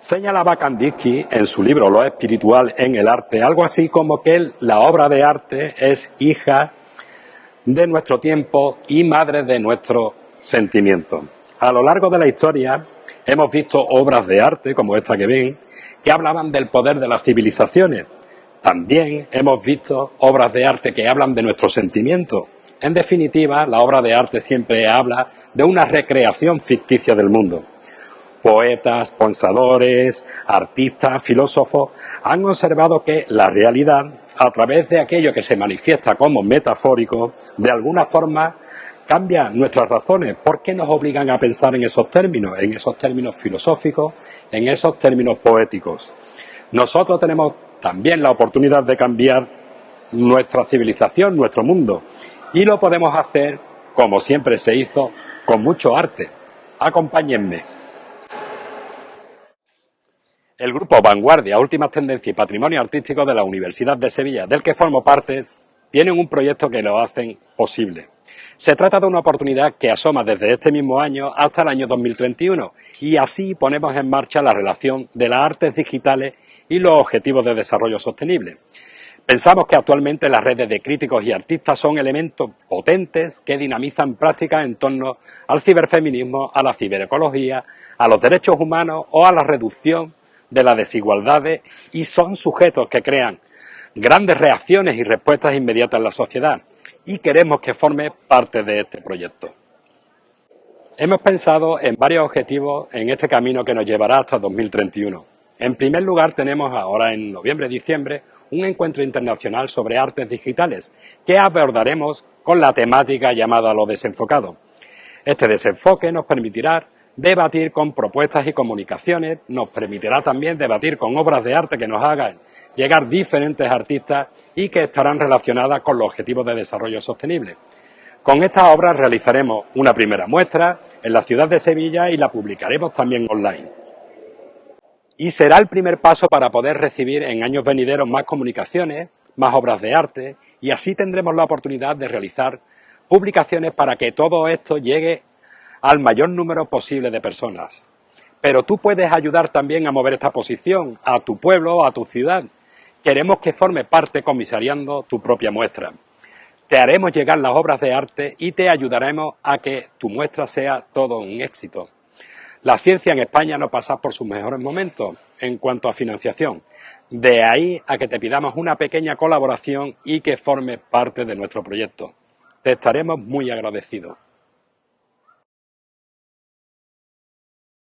Señalaba Kandinsky en su libro Lo espiritual en el arte, algo así como que la obra de arte es hija de nuestro tiempo y madre de nuestro sentimiento. A lo largo de la historia hemos visto obras de arte, como esta que ven, que hablaban del poder de las civilizaciones. También hemos visto obras de arte que hablan de nuestro sentimiento. En definitiva, la obra de arte siempre habla de una recreación ficticia del mundo poetas, pensadores, artistas, filósofos, han observado que la realidad, a través de aquello que se manifiesta como metafórico, de alguna forma cambia nuestras razones. ¿Por qué nos obligan a pensar en esos términos? En esos términos filosóficos, en esos términos poéticos. Nosotros tenemos también la oportunidad de cambiar nuestra civilización, nuestro mundo. Y lo podemos hacer, como siempre se hizo, con mucho arte. Acompáñenme. El grupo Vanguardia, Últimas Tendencias y Patrimonio Artístico de la Universidad de Sevilla, del que formo parte, tienen un proyecto que lo hacen posible. Se trata de una oportunidad que asoma desde este mismo año hasta el año 2031 y así ponemos en marcha la relación de las artes digitales y los objetivos de desarrollo sostenible. Pensamos que actualmente las redes de críticos y artistas son elementos potentes que dinamizan prácticas en torno al ciberfeminismo, a la ciberecología, a los derechos humanos o a la reducción de las desigualdades y son sujetos que crean grandes reacciones y respuestas inmediatas en la sociedad y queremos que forme parte de este proyecto. Hemos pensado en varios objetivos en este camino que nos llevará hasta 2031. En primer lugar tenemos ahora en noviembre-diciembre un encuentro internacional sobre artes digitales que abordaremos con la temática llamada lo desenfocado. Este desenfoque nos permitirá debatir con propuestas y comunicaciones, nos permitirá también debatir con obras de arte que nos hagan llegar diferentes artistas y que estarán relacionadas con los objetivos de desarrollo sostenible. Con estas obras realizaremos una primera muestra en la ciudad de Sevilla y la publicaremos también online. Y será el primer paso para poder recibir en años venideros más comunicaciones, más obras de arte y así tendremos la oportunidad de realizar publicaciones para que todo esto llegue al mayor número posible de personas. Pero tú puedes ayudar también a mover esta posición a tu pueblo a tu ciudad. Queremos que forme parte comisariando tu propia muestra. Te haremos llegar las obras de arte y te ayudaremos a que tu muestra sea todo un éxito. La ciencia en España no pasa por sus mejores momentos en cuanto a financiación. De ahí a que te pidamos una pequeña colaboración y que forme parte de nuestro proyecto. Te estaremos muy agradecidos.